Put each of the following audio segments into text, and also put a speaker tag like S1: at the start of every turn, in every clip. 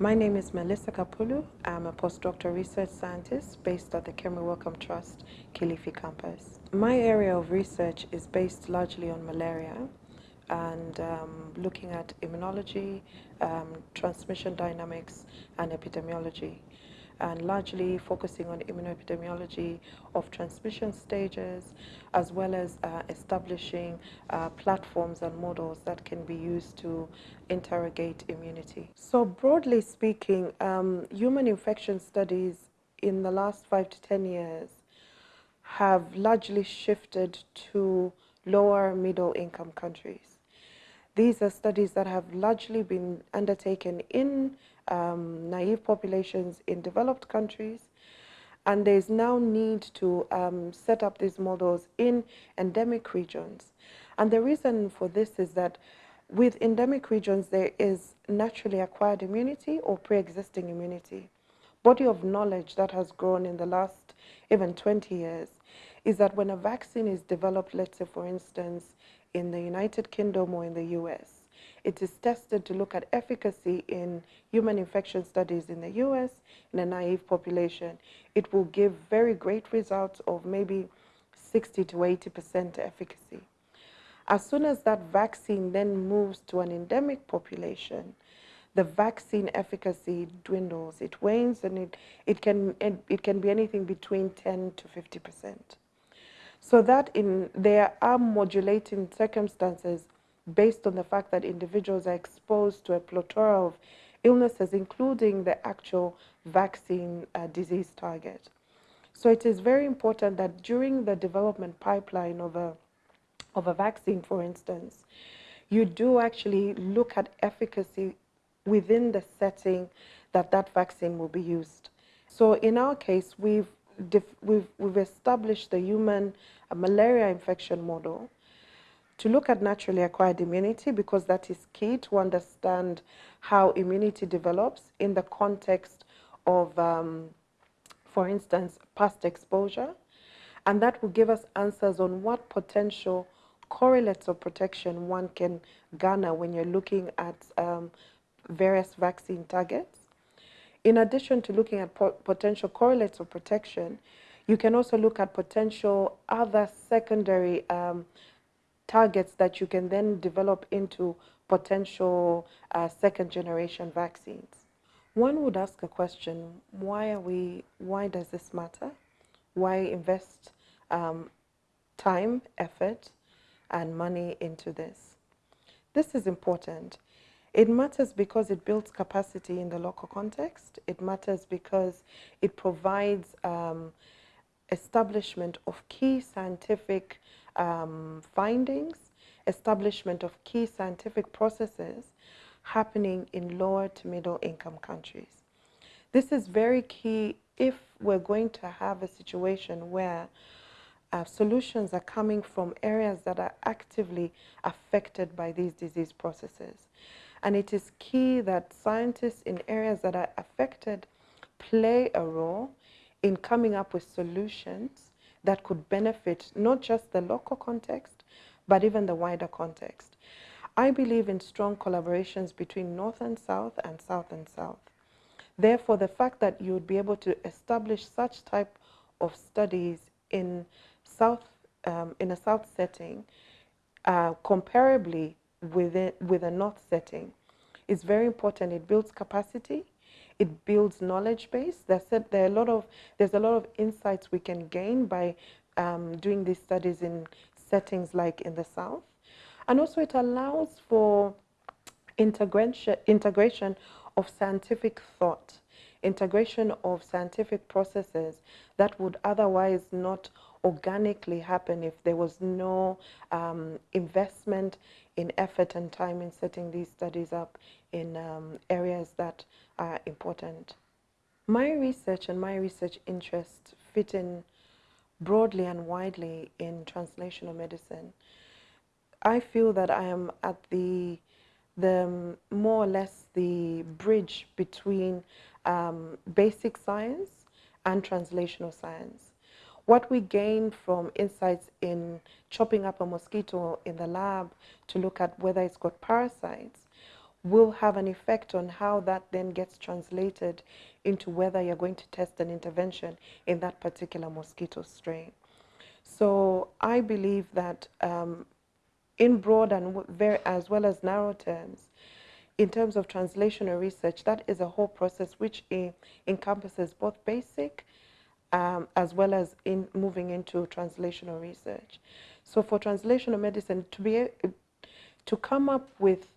S1: My name is Melissa Kapulu. I'm a postdoctoral research scientist based at the Kemri Wellcome Trust, Kilifi campus. My area of research is based largely on malaria and um, looking at immunology, um, transmission dynamics, and epidemiology and largely focusing on immunoepidemiology of transmission stages, as well as uh, establishing uh, platforms and models that can be used to interrogate immunity. So broadly speaking, um, human infection studies in the last five to 10 years have largely shifted to lower middle income countries. These are studies that have largely been undertaken in um, naive populations in developed countries. And there's now need to um, set up these models in endemic regions. And the reason for this is that with endemic regions, there is naturally acquired immunity or pre-existing immunity. Body of knowledge that has grown in the last even 20 years is that when a vaccine is developed, let's say for instance, in the United Kingdom or in the US, it is tested to look at efficacy in human infection studies in the US in a naive population. It will give very great results of maybe 60 to 80% efficacy. As soon as that vaccine then moves to an endemic population, the vaccine efficacy dwindles, it wanes, and it, it, can, it, it can be anything between 10 to 50%. So that in, there are modulating circumstances based on the fact that individuals are exposed to a plethora of illnesses, including the actual vaccine uh, disease target. So it is very important that during the development pipeline of a, of a vaccine, for instance, you do actually look at efficacy within the setting that that vaccine will be used. So in our case, we've, we've, we've established the human uh, malaria infection model, to look at naturally acquired immunity because that is key to understand how immunity develops in the context of, um, for instance, past exposure. And that will give us answers on what potential correlates of protection one can garner when you're looking at um, various vaccine targets. In addition to looking at po potential correlates of protection, you can also look at potential other secondary um, targets that you can then develop into potential uh, second generation vaccines. One would ask a question, why are we, why does this matter? Why invest um, time, effort, and money into this? This is important. It matters because it builds capacity in the local context. It matters because it provides um, establishment of key scientific um, findings, establishment of key scientific processes happening in lower to middle income countries. This is very key if we're going to have a situation where uh, solutions are coming from areas that are actively affected by these disease processes. And it is key that scientists in areas that are affected play a role in coming up with solutions that could benefit not just the local context, but even the wider context. I believe in strong collaborations between North and South and South and South. Therefore, the fact that you would be able to establish such type of studies in South, um, in a South setting, uh, comparably with, it, with a North setting, is very important. It builds capacity, it builds knowledge base. There's a, there are a lot of, there's a lot of insights we can gain by um, doing these studies in settings like in the South. And also it allows for integration, integration of scientific thought, integration of scientific processes that would otherwise not organically happen if there was no um, investment in effort and time in setting these studies up in um, areas that are important. My research and my research interests fit in broadly and widely in translational medicine. I feel that I am at the, the more or less the bridge between um, basic science and translational science. What we gain from insights in chopping up a mosquito in the lab to look at whether it's got parasites will have an effect on how that then gets translated into whether you're going to test an intervention in that particular mosquito strain. So I believe that um, in broad and very, as well as narrow terms, in terms of translational research, that is a whole process which encompasses both basic um, as well as in moving into translational research. So for translational medicine, to be to come up with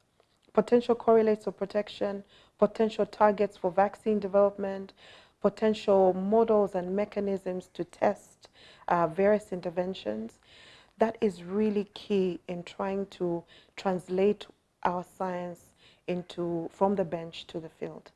S1: potential correlates of protection, potential targets for vaccine development, potential models and mechanisms to test uh, various interventions, that is really key in trying to translate our science into from the bench to the field.